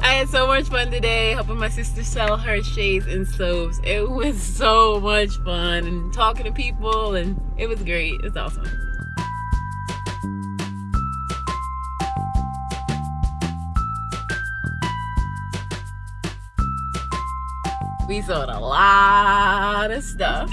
I had so much fun today helping my sister sell her shades and soaps. It was so much fun and talking to people and it was great. It's awesome. We sold a lot of stuff.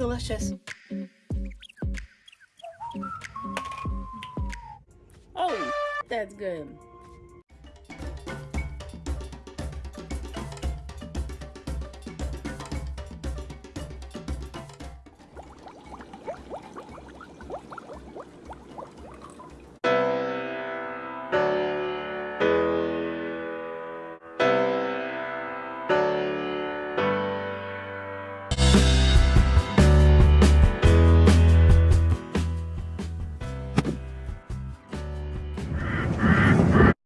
Delicious. Oh, that's good.